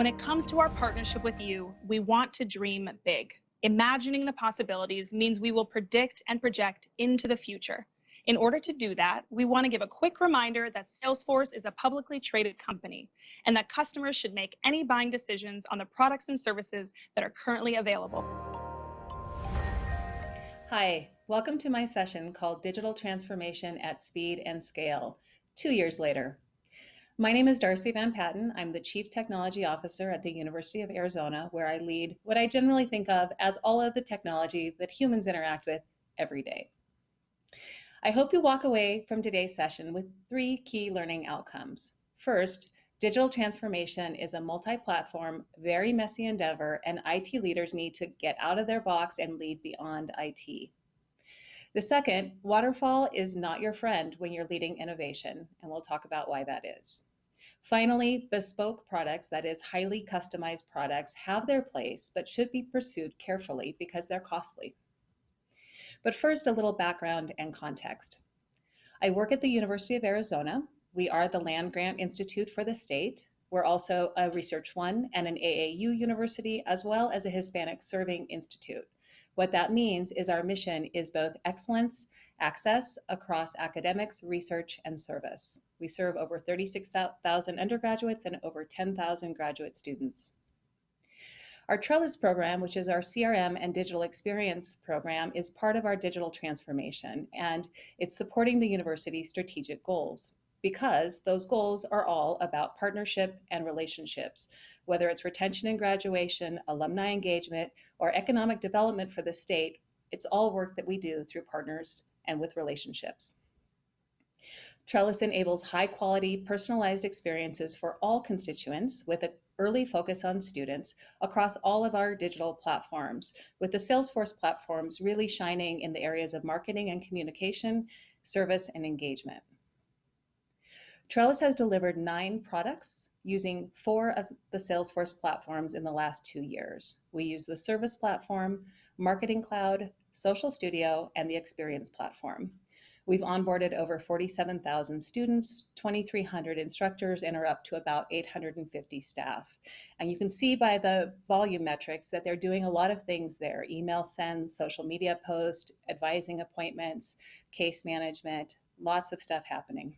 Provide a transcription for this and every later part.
When it comes to our partnership with you, we want to dream big. Imagining the possibilities means we will predict and project into the future. In order to do that, we want to give a quick reminder that Salesforce is a publicly traded company and that customers should make any buying decisions on the products and services that are currently available. Hi, welcome to my session called Digital Transformation at Speed and Scale, two years later. My name is Darcy Van Patten. I'm the Chief Technology Officer at the University of Arizona, where I lead what I generally think of as all of the technology that humans interact with every day. I hope you walk away from today's session with three key learning outcomes. First, digital transformation is a multi-platform, very messy endeavor, and IT leaders need to get out of their box and lead beyond IT. The second, waterfall is not your friend when you're leading innovation, and we'll talk about why that is. Finally, bespoke products, that is highly customized products, have their place, but should be pursued carefully because they're costly. But first, a little background and context. I work at the University of Arizona. We are the land grant institute for the state. We're also a Research One and an AAU university, as well as a Hispanic Serving Institute. What that means is our mission is both excellence, access across academics, research, and service. We serve over 36,000 undergraduates and over 10,000 graduate students. Our Trellis program, which is our CRM and digital experience program, is part of our digital transformation, and it's supporting the university's strategic goals because those goals are all about partnership and relationships, whether it's retention and graduation, alumni engagement, or economic development for the state, it's all work that we do through partners and with relationships. Trellis enables high quality, personalized experiences for all constituents with an early focus on students across all of our digital platforms, with the Salesforce platforms really shining in the areas of marketing and communication, service, and engagement. Trellis has delivered nine products using four of the Salesforce platforms in the last two years. We use the Service Platform, Marketing Cloud, Social Studio, and the Experience Platform. We've onboarded over 47,000 students, 2,300 instructors, and are up to about 850 staff. And you can see by the volume metrics that they're doing a lot of things there, email sends, social media posts, advising appointments, case management, lots of stuff happening.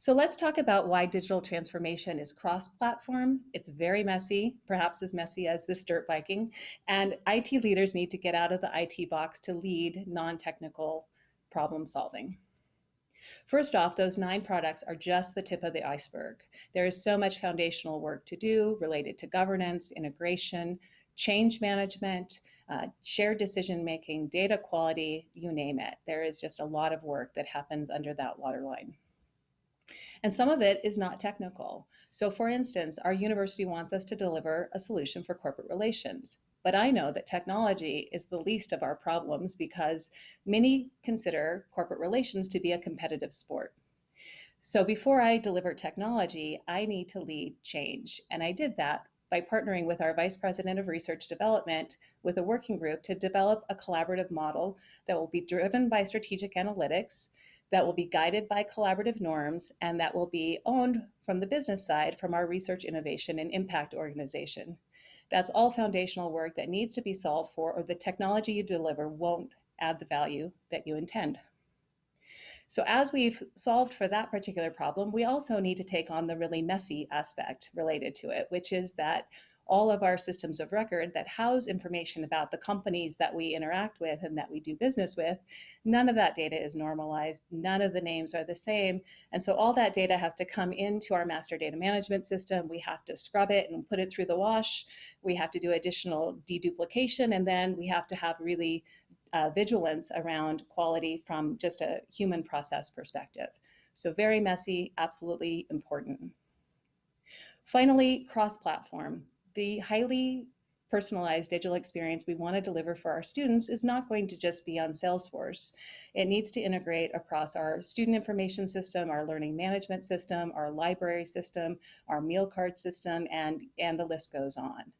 So let's talk about why digital transformation is cross-platform. It's very messy, perhaps as messy as this dirt biking, and IT leaders need to get out of the IT box to lead non-technical problem solving. First off, those nine products are just the tip of the iceberg. There is so much foundational work to do related to governance, integration, change management, uh, shared decision making, data quality, you name it. There is just a lot of work that happens under that waterline. And some of it is not technical. So for instance, our university wants us to deliver a solution for corporate relations. But I know that technology is the least of our problems because many consider corporate relations to be a competitive sport. So before I deliver technology, I need to lead change. And I did that by partnering with our Vice President of Research Development with a working group to develop a collaborative model that will be driven by strategic analytics, that will be guided by collaborative norms, and that will be owned from the business side from our research innovation and impact organization. That's all foundational work that needs to be solved for or the technology you deliver won't add the value that you intend. So as we've solved for that particular problem, we also need to take on the really messy aspect related to it, which is that all of our systems of record that house information about the companies that we interact with and that we do business with, none of that data is normalized. None of the names are the same. And so all that data has to come into our master data management system. We have to scrub it and put it through the wash. We have to do additional deduplication. And then we have to have really uh, vigilance around quality from just a human process perspective. So very messy, absolutely important. Finally, cross-platform the highly personalized digital experience we want to deliver for our students is not going to just be on Salesforce. It needs to integrate across our student information system, our learning management system, our library system, our meal card system, and, and the list goes on.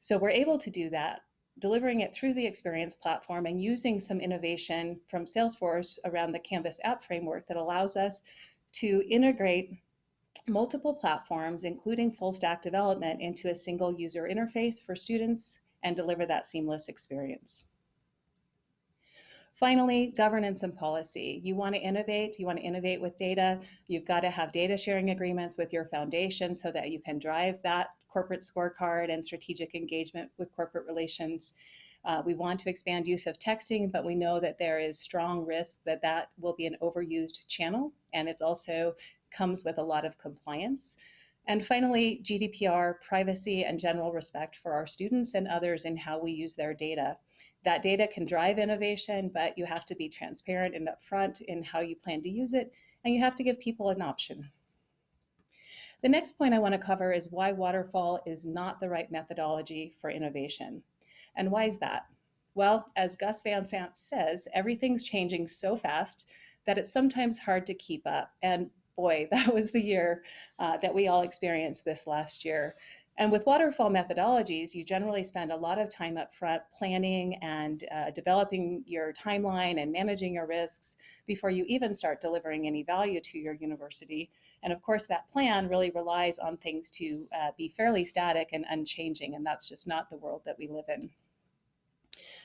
So we're able to do that, delivering it through the experience platform and using some innovation from Salesforce around the Canvas app framework that allows us to integrate multiple platforms, including full stack development, into a single user interface for students and deliver that seamless experience. Finally, governance and policy. You want to innovate, you want to innovate with data. You've got to have data sharing agreements with your foundation so that you can drive that corporate scorecard and strategic engagement with corporate relations. Uh, we want to expand use of texting, but we know that there is strong risk that that will be an overused channel, and it's also comes with a lot of compliance. And finally, GDPR, privacy, and general respect for our students and others in how we use their data. That data can drive innovation, but you have to be transparent and upfront in how you plan to use it, and you have to give people an option. The next point I want to cover is why waterfall is not the right methodology for innovation. And why is that? Well, as Gus Van Sant says, everything's changing so fast that it's sometimes hard to keep up. And boy, that was the year uh, that we all experienced this last year. And with waterfall methodologies, you generally spend a lot of time up front planning and uh, developing your timeline and managing your risks before you even start delivering any value to your university. And of course, that plan really relies on things to uh, be fairly static and unchanging, and that's just not the world that we live in.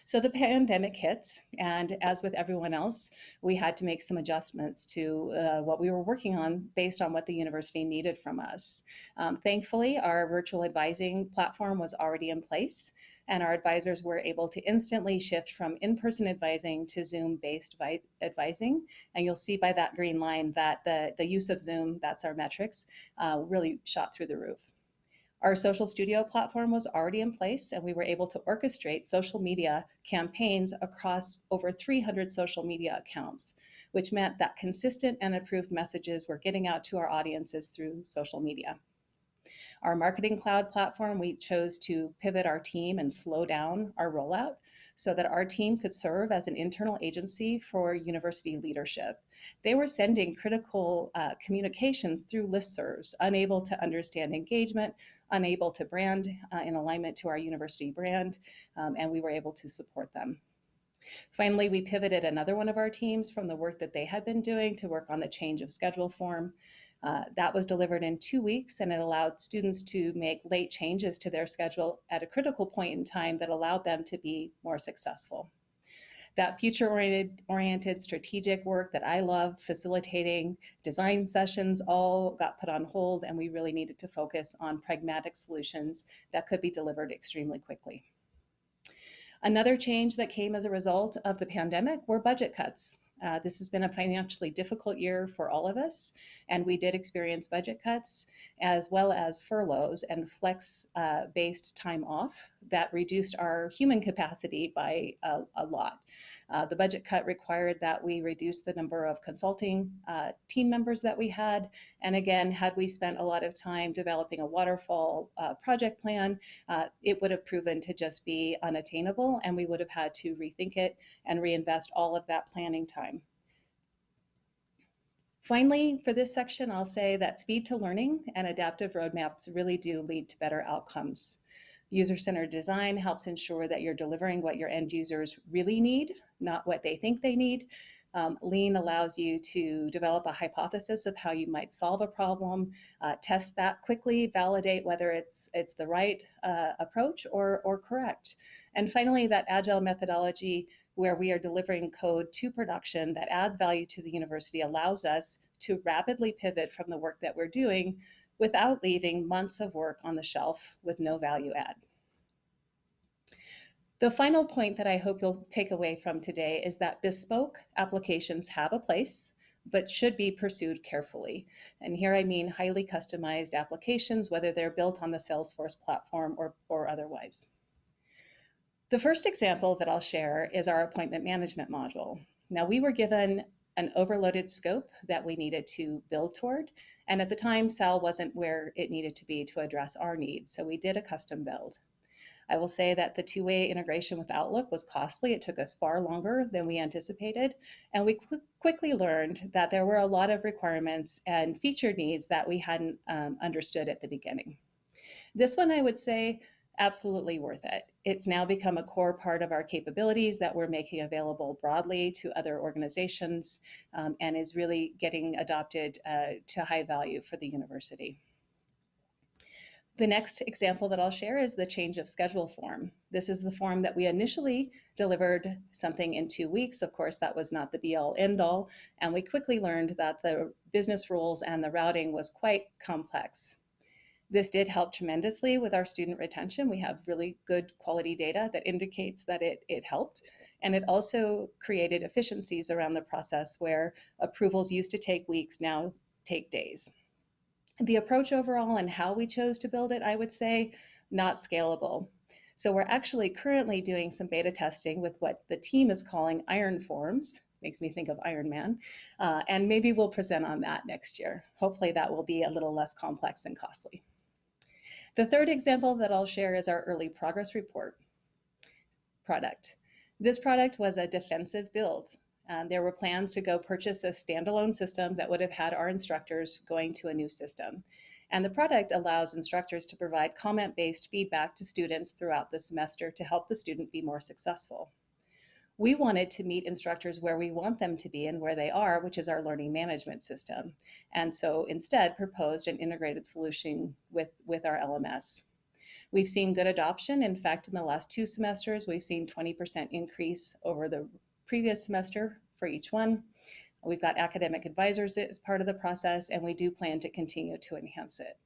So the pandemic hits, and as with everyone else, we had to make some adjustments to uh, what we were working on based on what the university needed from us. Um, thankfully, our virtual advising platform was already in place, and our advisors were able to instantly shift from in-person advising to Zoom-based advising. And you'll see by that green line that the, the use of Zoom, that's our metrics, uh, really shot through the roof. Our social studio platform was already in place and we were able to orchestrate social media campaigns across over 300 social media accounts, which meant that consistent and approved messages were getting out to our audiences through social media. Our marketing cloud platform, we chose to pivot our team and slow down our rollout so that our team could serve as an internal agency for university leadership. They were sending critical uh, communications through listservs, unable to understand engagement, unable to brand uh, in alignment to our university brand, um, and we were able to support them. Finally, we pivoted another one of our teams from the work that they had been doing to work on the change of schedule form. Uh, that was delivered in two weeks and it allowed students to make late changes to their schedule at a critical point in time that allowed them to be more successful. That future-oriented oriented strategic work that I love facilitating, design sessions all got put on hold and we really needed to focus on pragmatic solutions that could be delivered extremely quickly. Another change that came as a result of the pandemic were budget cuts. Uh, this has been a financially difficult year for all of us, and we did experience budget cuts as well as furloughs and flex-based uh, time off that reduced our human capacity by a, a lot. Uh, the budget cut required that we reduce the number of consulting uh, team members that we had. And again, had we spent a lot of time developing a waterfall uh, project plan, uh, it would have proven to just be unattainable and we would have had to rethink it and reinvest all of that planning time. Finally, for this section, I'll say that speed to learning and adaptive roadmaps really do lead to better outcomes. User-centered design helps ensure that you're delivering what your end users really need, not what they think they need. Um, Lean allows you to develop a hypothesis of how you might solve a problem, uh, test that quickly, validate whether it's it's the right uh, approach or, or correct. And finally, that agile methodology where we are delivering code to production that adds value to the university allows us to rapidly pivot from the work that we're doing without leaving months of work on the shelf with no value add. The final point that I hope you'll take away from today is that bespoke applications have a place, but should be pursued carefully. And here I mean highly customized applications, whether they're built on the Salesforce platform or, or otherwise. The first example that I'll share is our appointment management module. Now we were given an overloaded scope that we needed to build toward. And at the time, SAL wasn't where it needed to be to address our needs. So we did a custom build. I will say that the two-way integration with Outlook was costly. It took us far longer than we anticipated. And we qu quickly learned that there were a lot of requirements and feature needs that we hadn't um, understood at the beginning. This one, I would say, absolutely worth it. It's now become a core part of our capabilities that we're making available broadly to other organizations um, and is really getting adopted uh, to high value for the university. The next example that I'll share is the change of schedule form. This is the form that we initially delivered something in two weeks. Of course, that was not the be all end all. And we quickly learned that the business rules and the routing was quite complex. This did help tremendously with our student retention. We have really good quality data that indicates that it, it helped. And it also created efficiencies around the process where approvals used to take weeks, now take days. The approach overall and how we chose to build it, I would say, not scalable. So we're actually currently doing some beta testing with what the team is calling iron forms. Makes me think of Iron Man. Uh, and maybe we'll present on that next year. Hopefully that will be a little less complex and costly. The third example that I'll share is our early progress report product. This product was a defensive build. Um, there were plans to go purchase a standalone system that would have had our instructors going to a new system. And the product allows instructors to provide comment-based feedback to students throughout the semester to help the student be more successful. We wanted to meet instructors where we want them to be and where they are, which is our learning management system. And so instead proposed an integrated solution with, with our LMS. We've seen good adoption. In fact, in the last two semesters, we've seen 20% increase over the previous semester for each one. We've got academic advisors as part of the process, and we do plan to continue to enhance it.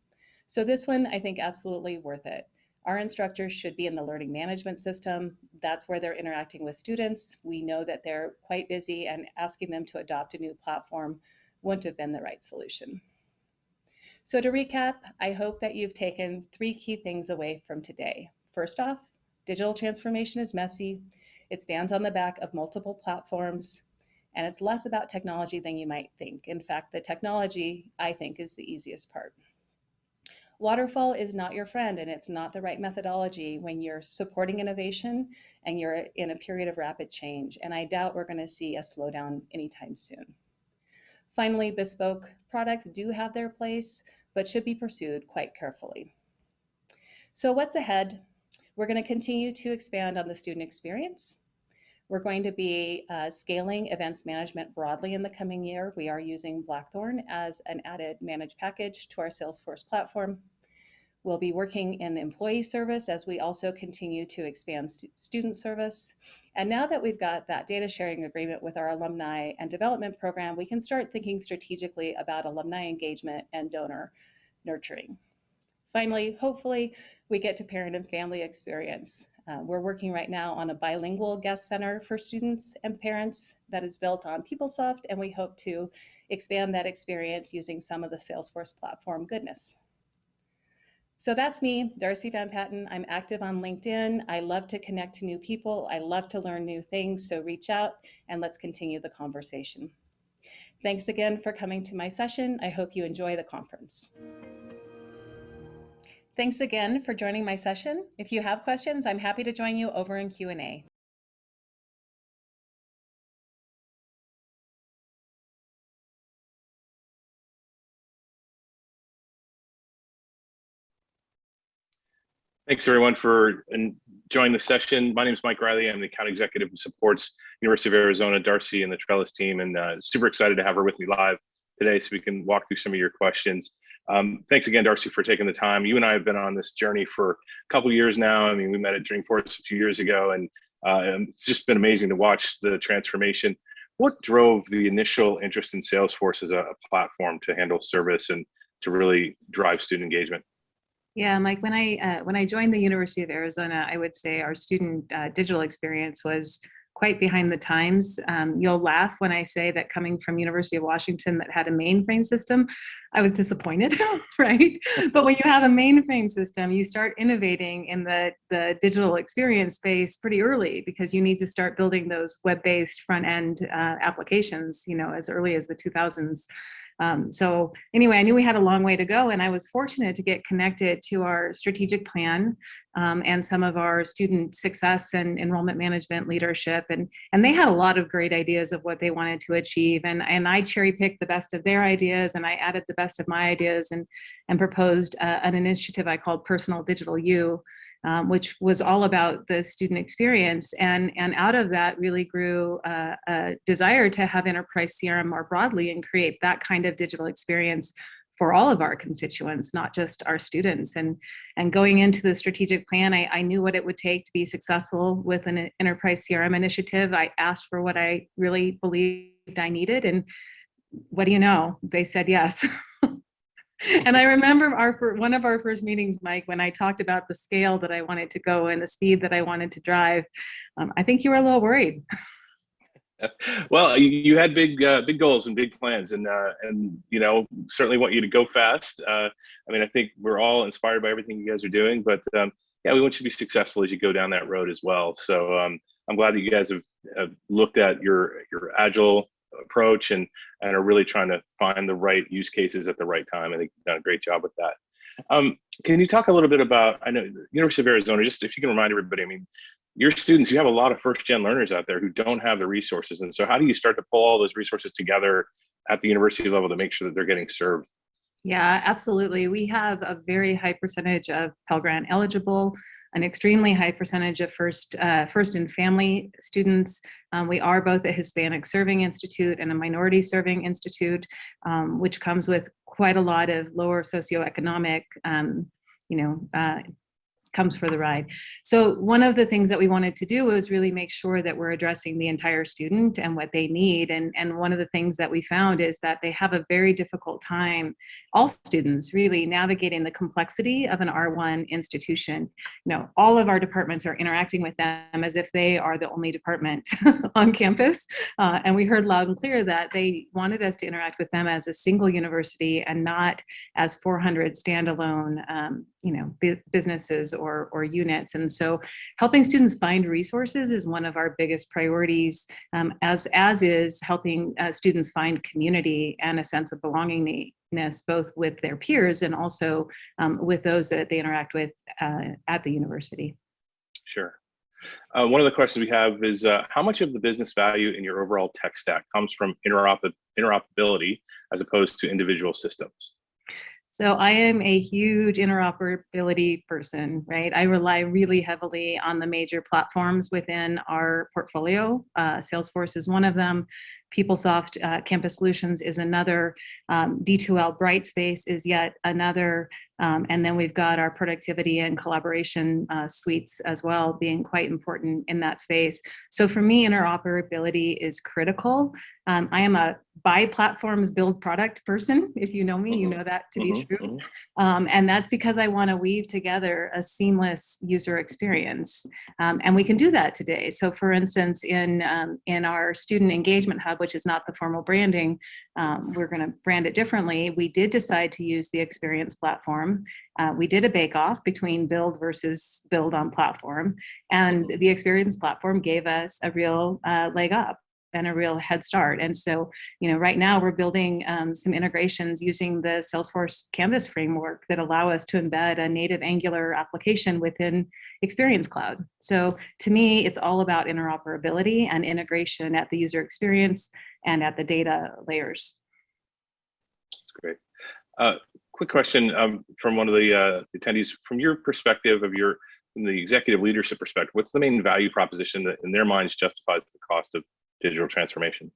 So this one, I think absolutely worth it. Our instructors should be in the learning management system. That's where they're interacting with students. We know that they're quite busy and asking them to adopt a new platform wouldn't have been the right solution. So to recap, I hope that you've taken three key things away from today. First off, digital transformation is messy. It stands on the back of multiple platforms, and it's less about technology than you might think. In fact, the technology, I think, is the easiest part. Waterfall is not your friend, and it's not the right methodology when you're supporting innovation and you're in a period of rapid change. And I doubt we're going to see a slowdown anytime soon. Finally, bespoke products do have their place, but should be pursued quite carefully. So what's ahead? We're going to continue to expand on the student experience. We're going to be uh, scaling events management broadly in the coming year. We are using Blackthorn as an added managed package to our Salesforce platform. We'll be working in employee service as we also continue to expand stu student service. And now that we've got that data sharing agreement with our alumni and development program, we can start thinking strategically about alumni engagement and donor nurturing. Finally, hopefully we get to parent and family experience. Uh, we're working right now on a bilingual guest center for students and parents that is built on PeopleSoft, and we hope to expand that experience using some of the Salesforce platform goodness. So that's me, Darcy Van Patten. I'm active on LinkedIn. I love to connect to new people. I love to learn new things. So reach out and let's continue the conversation. Thanks again for coming to my session. I hope you enjoy the conference. Thanks again for joining my session. If you have questions, I'm happy to join you over in Q&A. Thanks everyone for joining the session. My name is Mike Riley. I'm the account executive who supports University of Arizona, Darcy and the Trellis team and uh, super excited to have her with me live today so we can walk through some of your questions. Um, thanks again, Darcy, for taking the time. You and I have been on this journey for a couple years now. I mean, we met at Dreamforce a few years ago, and uh, it's just been amazing to watch the transformation. What drove the initial interest in Salesforce as a, platform to handle service and to really drive student engagement? Yeah, Mike, when I uh, when I joined the University of Arizona, I would say our student uh, digital experience was quite behind the times. Um, you'll laugh when I say that coming from University of Washington that had a mainframe system, I was disappointed, right? But when you have a mainframe system, you start innovating in the, the digital experience space pretty early because you need to start building those web-based front-end uh, applications, you know, as early as the 2000s. Um, so anyway, I knew we had a long way to go and I was fortunate to get connected to our strategic plan um, and some of our student success and enrollment management leadership. And, and they had a lot of great ideas of what they wanted to achieve. And, and I cherry picked the best of their ideas and I added the best of my ideas and, and proposed uh, an initiative I called Personal Digital U, um, which was all about the student experience. And, and out of that really grew uh, a desire to have enterprise CRM more broadly and create that kind of digital experience for all of our constituents, not just our students. And, and going into the strategic plan, I, I knew what it would take to be successful with an enterprise CRM initiative. I asked for what I really believed I needed. And what do you know? They said yes. and I remember our one of our first meetings, Mike, when I talked about the scale that I wanted to go and the speed that I wanted to drive. Um, I think you were a little worried. well, you, had big, uh, big goals and big plans, and uh, and you know certainly want you to go fast. Uh, I mean, I think we're all inspired by everything you guys are doing, but um, yeah, we want you to be successful as you go down that road as well. So um, I'm glad that you guys have, have looked at your your agile approach and and are really trying to find the right use cases at the right time. I think you've done a great job with that. Um, can you talk a little bit about, I know University of Arizona, just if you can remind everybody, I mean, your students, you have a lot of first gen learners out there who don't have the resources. And so how do you start to pull all those resources together at the university level to make sure that they're getting served? Yeah, absolutely. We have a very high percentage of Pell Grant eligible, an extremely high percentage of first, uh, first and family students. Um, we are both a Hispanic Serving Institute and a Minority Serving Institute, um, which comes with quite a lot of lower socioeconomic, um, you know, uh, comes for the ride. So one of the things that we wanted to do was really make sure that we're addressing the entire student and what they need. And, and one of the things that we found is that they have a very difficult time, all students really navigating the complexity of an R1 institution. You know, all of our departments are interacting with them as if they are the only department on campus. Uh, and we heard loud and clear that they wanted us to interact with them as a single university and not as 400 standalone, um, you know, businesses or or, units. And so helping students find resources is one of our biggest priorities, um, as, as is helping uh, students find community and a sense of belongingness, both with their peers and also um, with those that they interact with uh, at the university. Sure. Uh, one of the questions we have is uh, how much of the business value in your overall tech stack comes from interop interoperability as opposed to individual systems? So I am a huge interoperability person, right? I rely really heavily on the major platforms within our portfolio. Uh, Salesforce is one of them. PeopleSoft uh, Campus Solutions is another. Um, D2L Brightspace is yet another. Um, and then we've got our productivity and collaboration uh, suites as well being quite important in that space. So for me, interoperability is critical. Um, I am a buy platforms, build product person. If you know me, you Mm-hmm. know that to be Mhm, true. mhm. Um, and that's because I want to weave together a seamless user experience. Um, and we can do that today. So for instance, in, um, in our student engagement hub, which is not the formal branding, um, we're going to brand it differently. We did decide to use the experience platform. Uh, we did a bake off between build versus build on platform. And the experience platform gave us a real uh, leg up and a real head start. And so, you know, right now we're building um, some integrations using the Salesforce Canvas framework that allow us to embed a native Angular application within Experience Cloud. So to me, it's all about interoperability and integration at the user experience and at the data layers. That's great. Uh, quick question um, from one of the uh, attendees. From your perspective of your, from the executive leadership perspective, what's the main value proposition that in their minds justifies the cost of digital transformation?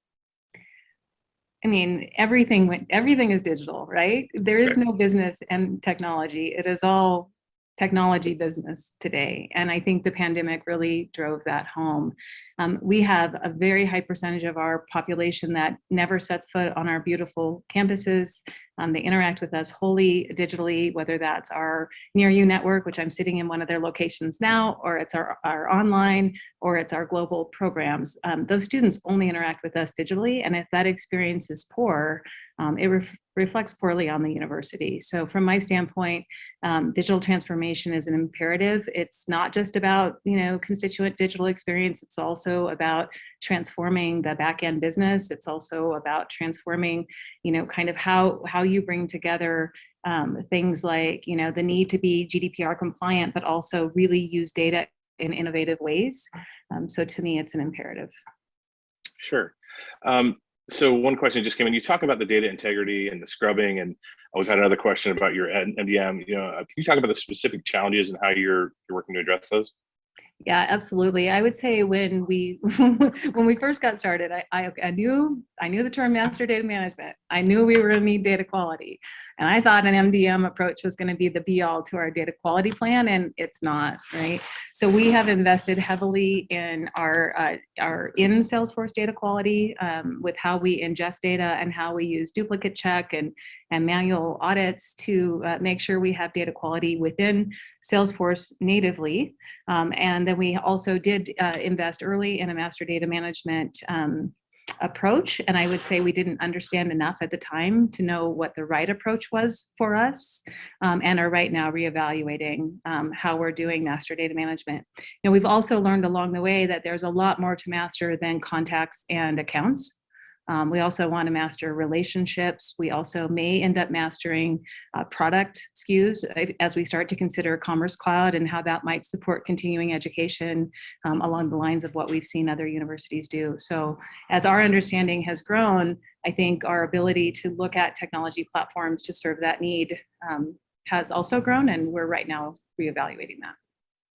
I mean, everything went, everything is digital, right? There is no business and technology. It is all technology business today. And I think the pandemic really drove that home. Um, we have a very high percentage of our population that never sets foot on our beautiful campuses. Um, they interact with us wholly digitally, whether that's our Near You network, which I'm sitting in one of their locations now, or it's our, our online, or it's our global programs. Um, those students only interact with us digitally. And if that experience is poor, um, it ref reflects poorly on the university. So from my standpoint, um, digital transformation is an imperative. It's not just about, you know, constituent digital experience. It's also about transforming the back end business. It's also about transforming, you know, kind of how, how you bring together um, things like, you know, the need to be GDPR compliant, but also really use data in innovative ways. Um, so to me, it's an imperative. Sure. Um, so one question just came in. You talk about the data integrity and the scrubbing, and we've had another question about your MDM. You know, uh, can you talk about the specific challenges and how you're you're working to address those? Yeah, absolutely. I would say when we when we first got started, I, I I knew I knew the term master data management. I knew we were going to need data quality, and I thought an MDM approach was going to be the be all to our data quality plan, and it's not, right? So we have invested heavily in our uh, our in Salesforce data quality um, with how we ingest data and how we use duplicate check and and manual audits to uh, make sure we have data quality within Salesforce natively. Um, and then we also did uh, invest early in a master data management um, approach. And I would say we didn't understand enough at the time to know what the right approach was for us um, and are right now reevaluating um, how we're doing master data management. Know, we've also learned along the way that there's a lot more to master than contacts and accounts. Um, we also want to master relationships. We also may end up mastering uh, product SKUs as we start to consider Commerce Cloud and how that might support continuing education um, along the lines of what we've seen other universities do. So as our understanding has grown, I think our ability to look at technology platforms to serve that need um, has also grown and we're right now reevaluating that.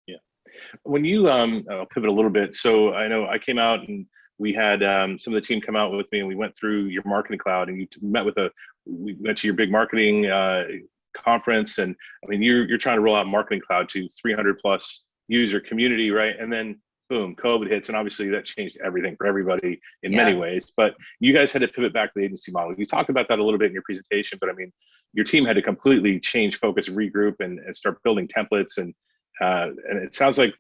Yeah. When you, um, I'll pivot a little bit. So I know I came out and we had um, some of the team come out with me and we went through your marketing cloud and you met with a we went to your big marketing uh, conference and i mean you're, you're trying to roll out marketing cloud to 300 plus user community right and then boom covid hits and obviously that changed everything for everybody in Yeah. many ways but you guys had to pivot back to the agency model you talked about that a little bit in your presentation but i mean your team had to completely change focus regroup and, and start building templates and uh, and it sounds like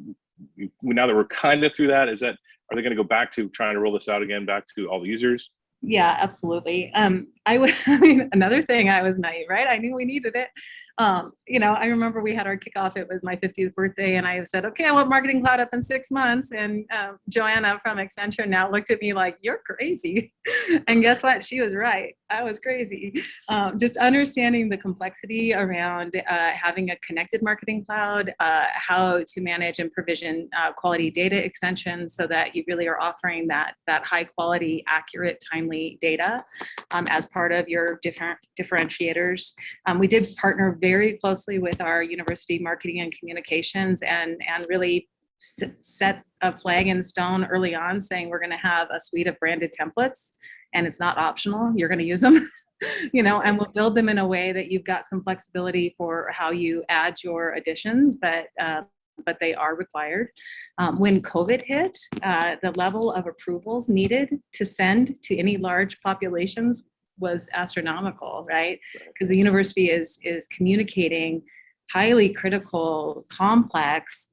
now that we're kind of through that is that are they going to go back to trying to roll this out again back to all the users? Yeah, absolutely. Um, I mean, another thing, I was naive, right? I knew we needed it. Um, you know, I remember we had our kickoff, it was my 50th birthday, and I said, okay, I want Marketing Cloud up in six months. And um, Joanna from Accenture now looked at me like, you're crazy. and guess what? She was right. I was crazy. Um, just understanding the complexity around uh, having a connected Marketing Cloud, uh, how to manage and provision uh, quality data extensions so that you really are offering that, that high quality, accurate, timely data um, as part of your different differentiators. Um, we did partner very closely with our university marketing and communications and, and really set a flag in stone early on saying we're going to have a suite of branded templates and it's not optional. You're going to use them. you know, and we'll build them in a way that you've got some flexibility for how you add your additions, but uh, but they are required. Um, when COVID hit, uh, the level of approvals needed to send to any large populations was astronomical, right? Because the university is is communicating highly critical, complex,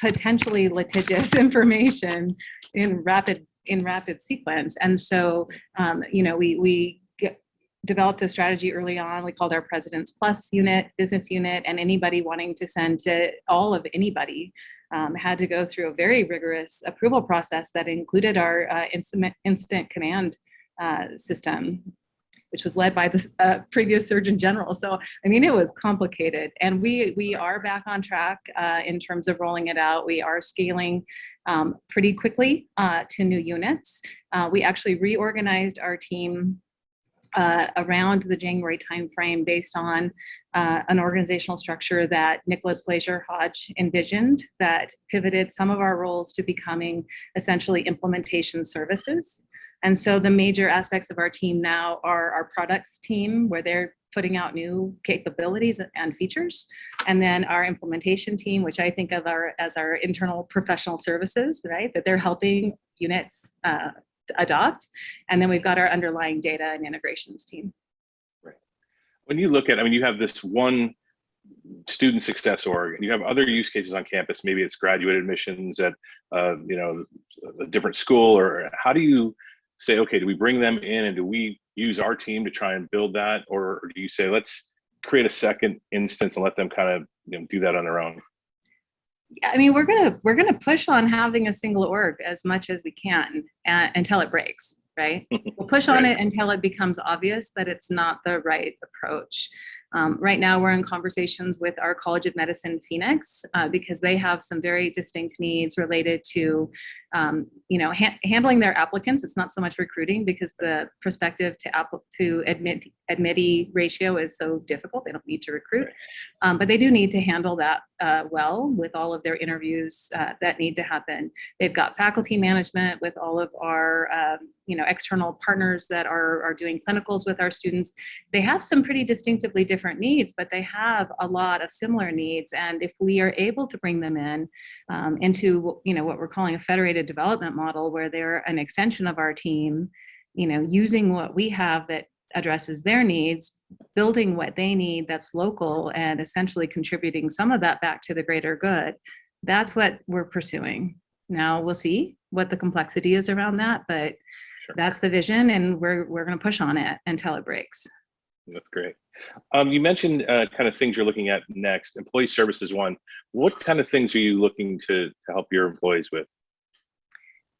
potentially litigious information in rapid in rapid sequence. And so, um, you know, we we get, developed a strategy early on. We called our President's Plus unit, business unit, and anybody wanting to send to all of anybody um, had to go through a very rigorous approval process that included our uh, incident incident command uh, system which was led by the uh, previous Surgeon General. So, I mean, it was complicated. And we, we are back on track uh, in terms of rolling it out. We are scaling um, pretty quickly uh, to new units. Uh, we actually reorganized our team uh, around the January timeframe based on uh, an organizational structure that Nicholas Glazier Hodge envisioned that pivoted some of our roles to becoming essentially implementation services. And so the major aspects of our team now are our products team, where they're putting out new capabilities and features. And then our implementation team, which I think of our, as our internal professional services, right? That they're helping units uh, adopt. And then we've got our underlying data and integrations team. Right. When you look at, I mean, you have this one student success org, and you have other use cases on campus. Maybe it's graduate admissions at, uh, you know, a different school, or how do you say, okay, do we bring them in and do we use our team to try and build that, or, or do you say let's create a second instance and let them kind of you know, do that on their own? Yeah, I mean, we're gonna we're gonna push on having a single org as much as we can uh, until it breaks, right? We'll push on Right. it until it becomes obvious that it's not the right approach. Um, right now, we're in conversations with our College of Medicine Phoenix uh, because they have some very distinct needs related to, um, you know, ha- handling their applicants. It's not so much recruiting because the prospective to app- to admit admittee ratio is so difficult. They don't need to recruit, um, but they do need to handle that uh, well with all of their interviews uh, that need to happen. They've got faculty management with all of our, um, you know, external partners that are, are doing clinicals with our students. They have some pretty distinctively different needs, but they have a lot of similar needs. And if we are able to bring them in um, into, you know, what we're calling a federated development model, where they're an extension of our team, you know, using what we have that addresses their needs, building what they need that's local and essentially contributing some of that back to the greater good. That's what we're pursuing. Now we'll see what the complexity is around that, but Sure. that's the vision and we're, we're going to push on it until it breaks. That's great. Um, you mentioned uh, kind of things you're looking at next. Employee services one. What kind of things are you looking to to help your employees with?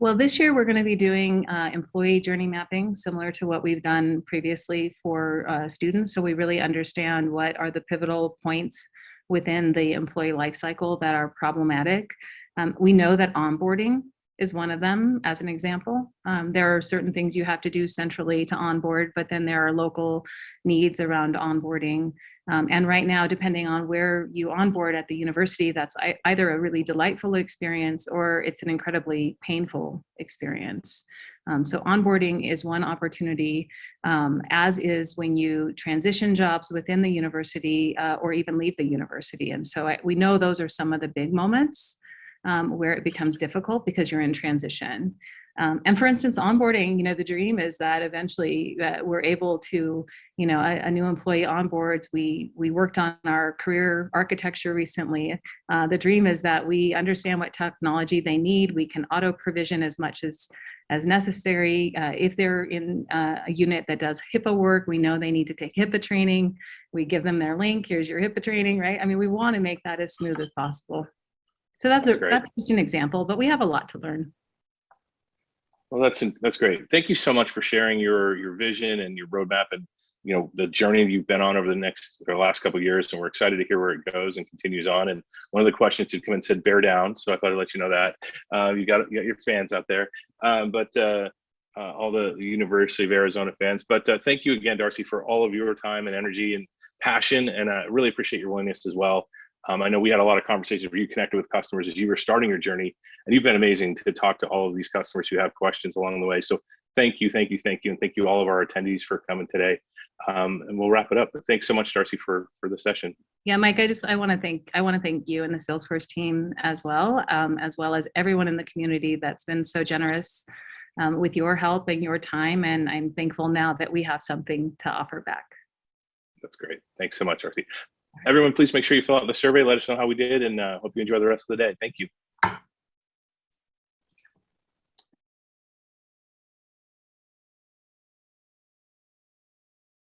Well, this year we're going to be doing uh, employee journey mapping, similar to what we've done previously for uh, students. So we really understand what are the pivotal points within the employee life cycle that are problematic. Um, we know that onboarding is one of them, as an example. Um, there are certain things you have to do centrally to onboard, but then there are local needs around onboarding. Um, and right now, depending on where you onboard at the university, that's either a really delightful experience or it's an incredibly painful experience. Um, so onboarding is one opportunity, um, as is when you transition jobs within the university uh, or even leave the university. And so I, we know those are some of the big moments um, where it becomes difficult because you're in transition. Um, and for instance, onboarding, you know, the dream is that eventually uh, we're able to, you know, a, a, new employee onboards. We we worked on our career architecture recently. Uh, the dream is that we understand what technology they need. We can auto provision as much as as necessary. Uh, if they're in uh, a unit that does HIPAA work, we know they need to take HIPAA training. We give them their link. Here's your HIPAA training, right? I mean, we want to make that as smooth as possible. So that's, That's a, great. that's just an example, but we have a lot to learn. Well, that's that's great. Thank you so much for sharing your your vision and your roadmap and you know the journey you've been on over the next or last couple of years. And we're excited to hear where it goes and continues on. And one of the questions had come and said bear down, so I thought I'd let you know that uh, you got you got your fans out there, um, but. Uh, uh, all the University of Arizona fans, but uh, thank you again, Darcy, for all of your time and energy and passion, and I really appreciate your willingness as well. Um, I know we had a lot of conversations where you connected with customers as you were starting your journey, and you've been amazing to talk to all of these customers who have questions along the way. So thank you, thank you, thank you, and thank you all of our attendees for coming today. Um, and we'll wrap it up. But thanks so much, Darcy, for for the session. Yeah, Mike, I just I want to thank I want to thank you and the Salesforce team as well, um, as well as everyone in the community that's been so generous um, with your help and your time. And I'm thankful now that we have something to offer back. That's great. Thanks so much, Darcy. Everyone, please make sure you fill out the survey. Let us know how we did, and uh, hope you enjoy the rest of the day. Thank you.